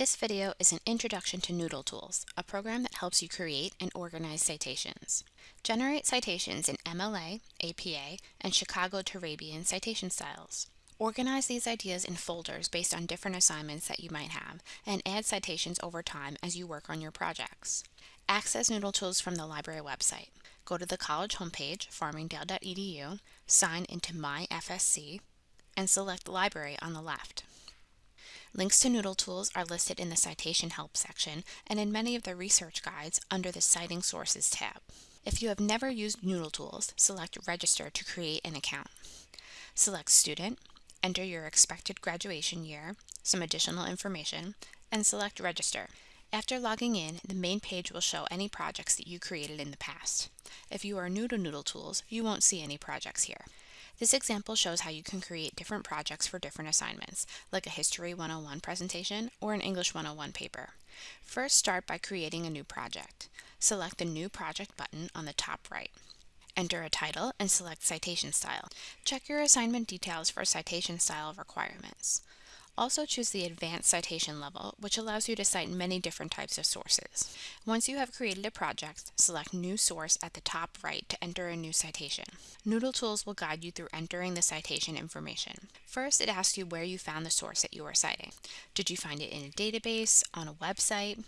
This video is an introduction to Noodle Tools, a program that helps you create and organize citations. Generate citations in MLA, APA, and Chicago Turabian citation styles. Organize these ideas in folders based on different assignments that you might have, and add citations over time as you work on your projects. Access Noodle Tools from the library website. Go to the college homepage, farmingdale.edu, sign into My FSC, and select Library on the left. Links to Noodle Tools are listed in the Citation Help section and in many of the research guides under the Citing Sources tab. If you have never used Noodle Tools, select Register to create an account. Select Student, enter your expected graduation year, some additional information, and select Register. After logging in, the main page will show any projects that you created in the past. If you are new to Noodle Tools, you won't see any projects here. This example shows how you can create different projects for different assignments, like a History 101 presentation or an English 101 paper. First, start by creating a new project. Select the New Project button on the top right. Enter a title and select citation style. Check your assignment details for citation style requirements. Also choose the Advanced Citation level, which allows you to cite many different types of sources. Once you have created a project, select New Source at the top right to enter a new citation. Noodle Tools will guide you through entering the citation information. First, it asks you where you found the source that you are citing. Did you find it in a database, on a website?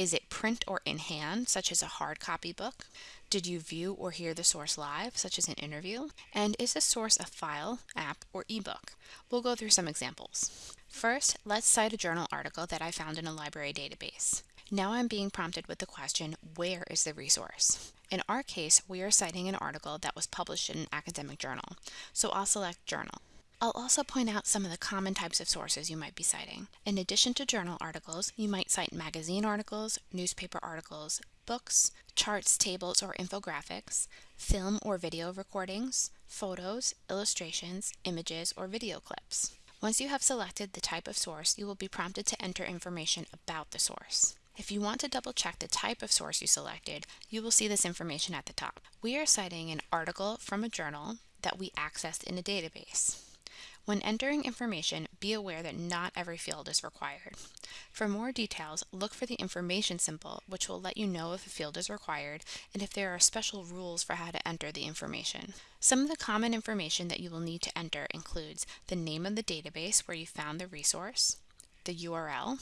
Is it print or in hand, such as a hard copy book? Did you view or hear the source live, such as an interview? And is the source a file, app, or ebook? We'll go through some examples. First, let's cite a journal article that I found in a library database. Now I'm being prompted with the question, where is the resource? In our case, we are citing an article that was published in an academic journal, so I'll select Journal. I'll also point out some of the common types of sources you might be citing. In addition to journal articles, you might cite magazine articles, newspaper articles, books, charts, tables, or infographics, film or video recordings, photos, illustrations, images, or video clips. Once you have selected the type of source, you will be prompted to enter information about the source. If you want to double check the type of source you selected, you will see this information at the top. We are citing an article from a journal that we accessed in a database. When entering information, be aware that not every field is required. For more details, look for the information symbol, which will let you know if a field is required and if there are special rules for how to enter the information. Some of the common information that you will need to enter includes the name of the database where you found the resource, the URL,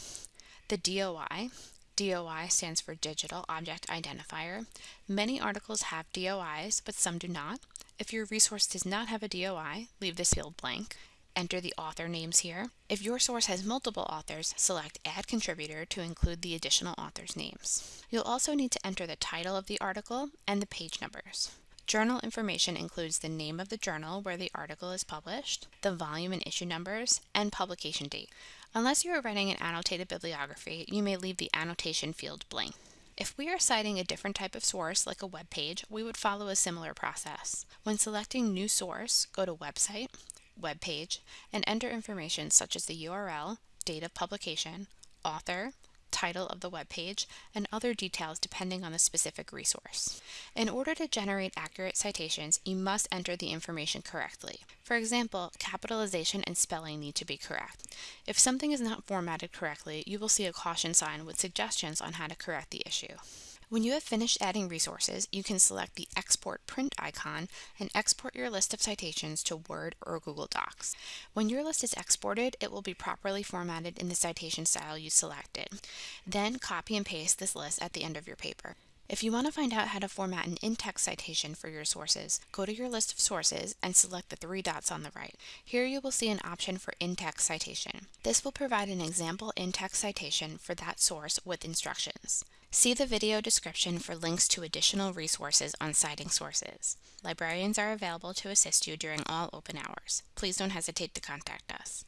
the DOI, DOI stands for Digital Object Identifier. Many articles have DOIs, but some do not. If your resource does not have a DOI, leave this field blank. Enter the author names here. If your source has multiple authors, select Add Contributor to include the additional authors' names. You'll also need to enter the title of the article and the page numbers. Journal information includes the name of the journal where the article is published, the volume and issue numbers, and publication date. Unless you are writing an annotated bibliography, you may leave the annotation field blank. If we are citing a different type of source, like a web page, we would follow a similar process. When selecting New Source, go to Website, Web Page, and enter information such as the URL, date of publication, author, title of the web page, and other details depending on the specific resource. In order to generate accurate citations, you must enter the information correctly. For example, capitalization and spelling need to be correct. If something is not formatted correctly, you will see a caution sign with suggestions on how to correct the issue. When you have finished adding resources, you can select the Export Print icon and export your list of citations to Word or Google Docs. When your list is exported, it will be properly formatted in the citation style you selected. Then copy and paste this list at the end of your paper. If you want to find out how to format an in-text citation for your sources, go to your list of sources and select the three dots on the right. Here you will see an option for in-text citation. This will provide an example in-text citation for that source with instructions. See the video description for links to additional resources on citing sources. Librarians are available to assist you during all open hours. Please don't hesitate to contact us.